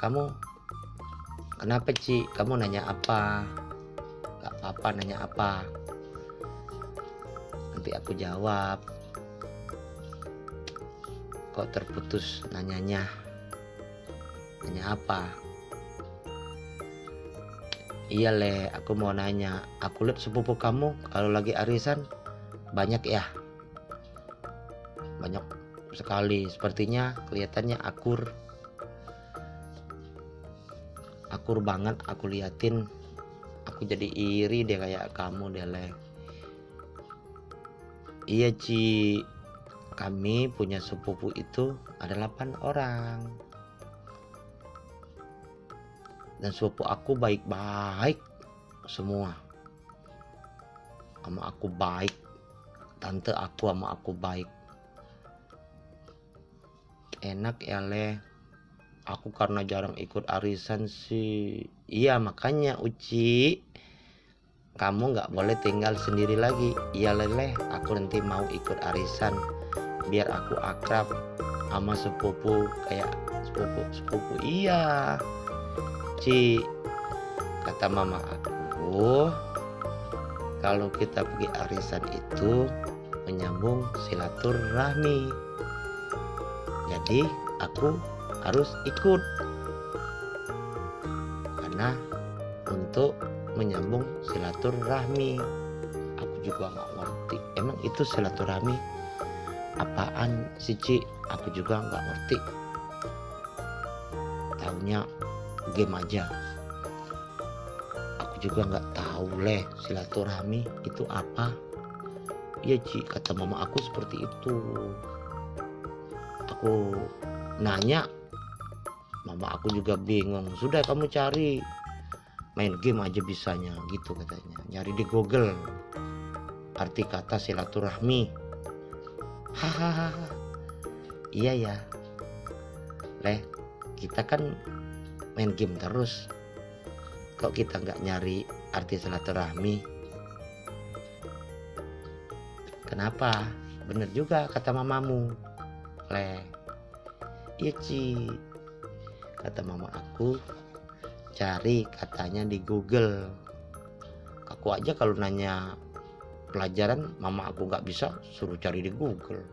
kamu kenapa Ci? Kamu nanya apa? Gak apa-apa nanya apa? Nanti aku jawab. Kok terputus nanyanya? Nanya apa? Iya le. Aku mau nanya. Aku lihat sepupu kamu kalau lagi arisan banyak ya? Banyak sekali. Sepertinya kelihatannya akur akur banget aku liatin aku jadi iri deh kayak kamu deh leh iya Ci. Kami punya sepupu itu ada 8 orang. Dan sepupu aku baik-baik semua. Sama aku baik. Tante aku sama aku baik. Enak ya leh aku karena jarang ikut arisan sih. Iya makanya Uci. Kamu nggak boleh tinggal sendiri lagi. Iya leleh. Aku nanti mau ikut arisan. Biar aku akrab sama sepupu kayak sepupu sepupu. Iya. Ci kata mama aku kalau kita pergi arisan itu menyambung silaturahmi. Jadi aku harus ikut. Karena untuk menyambung silaturahmi. Aku juga nggak ngerti. Emang itu silaturahmi apaan sih Ci? Aku juga nggak ngerti. Tahunya game aja. Aku juga nggak tahu leh silaturahmi itu apa. Iya Ci kata mama aku seperti itu. Aku nanya mama aku juga bingung. Sudah kamu cari main game aja bisanya gitu katanya. Nyari di Google. Arti kata silaturahmi. Hahaha. Iya ya. Leh kita kan main game terus. Kok kita nggak nyari arti silaturahmi? Kenapa? Bener juga kata mamamu. Leh. Iya Ci kata mama aku cari katanya di Google. Aku aja kalau nanya pelajaran mama aku nggak bisa suruh cari di Google.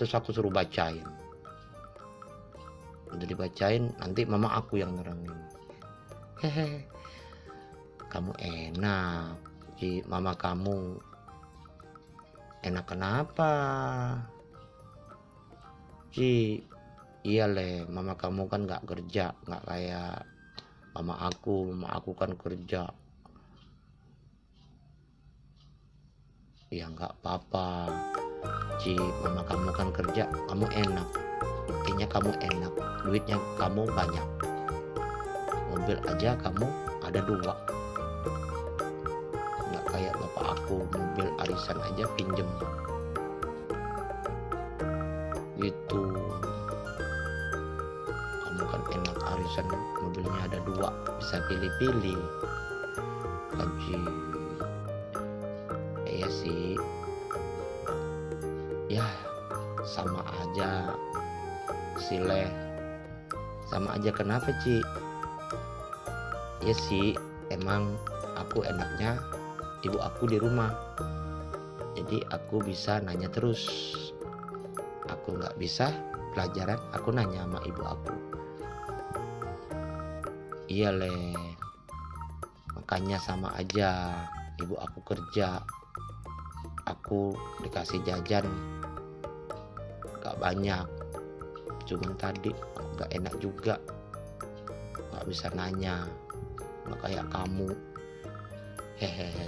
Terus aku suruh bacain. Udah dibacain nanti mama aku yang nerangin. Hehe kamu enak. Ci mama kamu enak kenapa? Ci iya le. Mama kamu kan nggak kerja nggak kayak mama aku. Mama aku kan kerja. Ya nggak apa-apa. Ci mama kamu kan kerja kamu enak. Intinya kamu enak. Duitnya kamu banyak. Mobil aja kamu ada dua. Nggak kayak bapak aku mobil arisan aja pinjem. Gitu kan enak. Arisan mobilnya ada dua bisa pilih-pilih. Gaji iya sih. Ya sama aja. Sileh. Sama aja kenapa Ci? Ya sih emang aku enaknya ibu aku di rumah. Jadi aku bisa nanya terus. Aku nggak bisa pelajaran aku nanya sama ibu aku iya le. Makanya sama aja. Ibu aku kerja. Aku dikasih jajan. Gak banyak. Cuman tadi aku gak enak juga. Gak bisa nanya. Gak kayak kamu. Hehehe.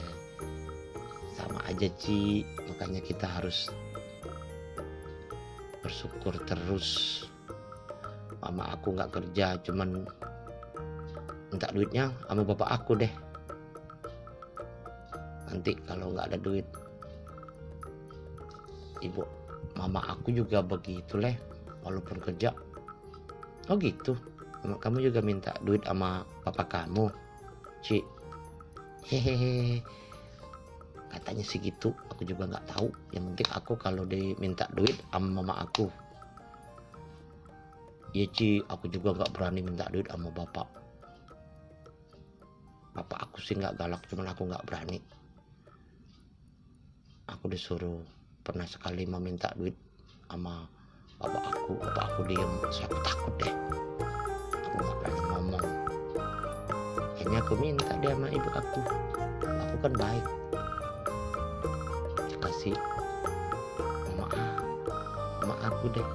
Sama aja Ci. Makanya kita harus bersyukur terus. Mama aku nggak kerja cuman minta duitnya sama bapak aku deh. Nanti kalau nggak ada duit ibu mama aku juga begitu leh walaupun kerja. Oh gitu. Kamu juga minta duit sama papa kamu Ci. Hehehe. Katanya sih gitu. Aku juga nggak tahu. Yang penting aku kalau diminta duit sama mama aku. Ya Ci. Aku juga nggak berani minta duit sama bapak sih nggak galak cuman aku nggak berani. Aku disuruh pernah sekali meminta duit sama bapak aku. Bapak aku diem saya aku takut deh. Aku nggak berani ngomong. Akhirnya aku minta dia sama ibu aku. Aku kan baik. Kasih maaf maaf aku deh.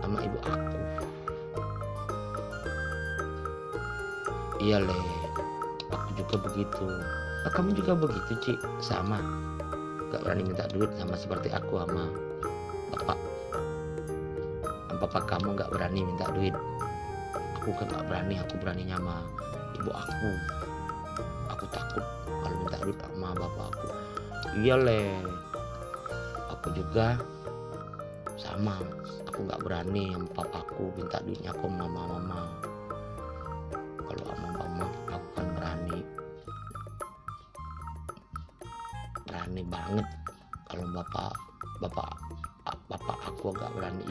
Sama ibu aku. Iya le aku juga begitu. Oh, kamu juga begitu Ci sama. Gak berani minta duit sama seperti aku sama bapak. Bapak kamu gak berani minta duit. Aku kan gak berani aku berani sama ibu aku. Aku takut kalau minta duit sama bapak aku. Iya le. Aku juga sama. Aku nggak berani sama papaku minta duitnya ke mama mama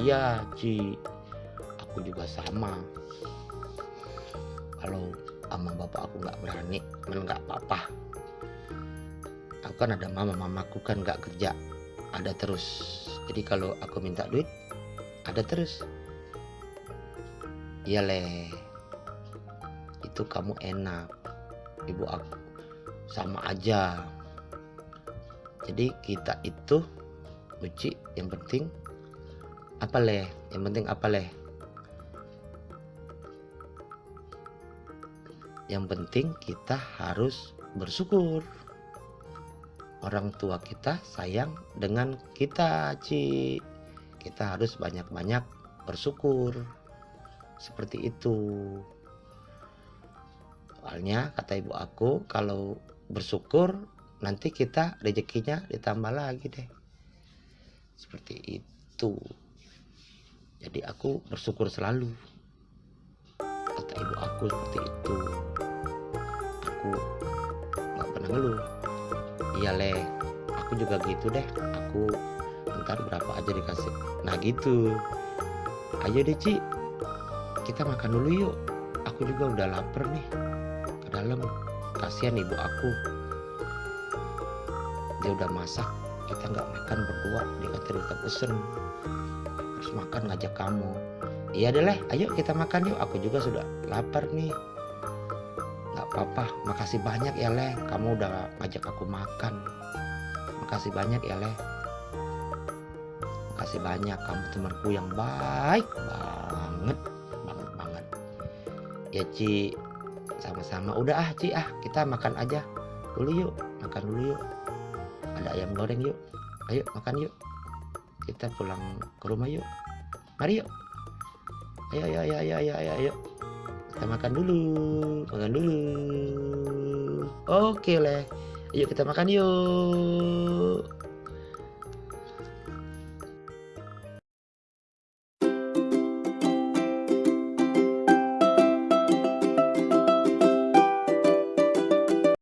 iya Ci. Aku juga sama. Kalau sama bapak aku nggak berani men nggak apa-apa. Aku kan ada mama mamaku kan nggak kerja. Ada terus. Jadi kalau aku minta duit ada terus. Iya le. Itu kamu enak. Ibu aku sama aja. Jadi kita itu Uci yang penting apa leh? Yang penting apa leh? Yang penting kita harus bersyukur. Orang tua kita sayang dengan kita Ci. Kita harus banyak-banyak bersyukur. Seperti itu. Soalnya kata ibu aku kalau bersyukur nanti kita rezekinya ditambah lagi deh. Seperti itu jadi aku bersyukur selalu. Kata ibu aku seperti itu. Aku nggak pernah ngeluh. Iya le. Aku juga gitu deh. Aku ntar berapa aja dikasih. Nah gitu. Ayo deh Ci. Kita makan dulu yuk. Aku juga udah lapar nih. Ke dalam. Kasihan ibu aku. Dia udah masak. Kita nggak makan berdua. Dia kata udah pesen harus makan ngajak kamu. Iya deh leh ayo kita makan yuk. Aku juga sudah lapar nih. Nggak apa-apa. Makasih banyak ya leh. Kamu udah ngajak aku makan. Makasih banyak ya leh. Makasih banyak. Kamu temanku yang baik banget. Banget banget. Ya Ci. Sama-sama. Udah ah Ci. Ah kita makan aja dulu yuk. Makan dulu yuk. Ada ayam goreng yuk. Ayo makan yuk kita pulang ke rumah yuk. Mari yuk. Ayo ayo ayo ayo ayo ayo, ayo. kita makan dulu makan dulu. Oke leh. Yuk kita makan yuk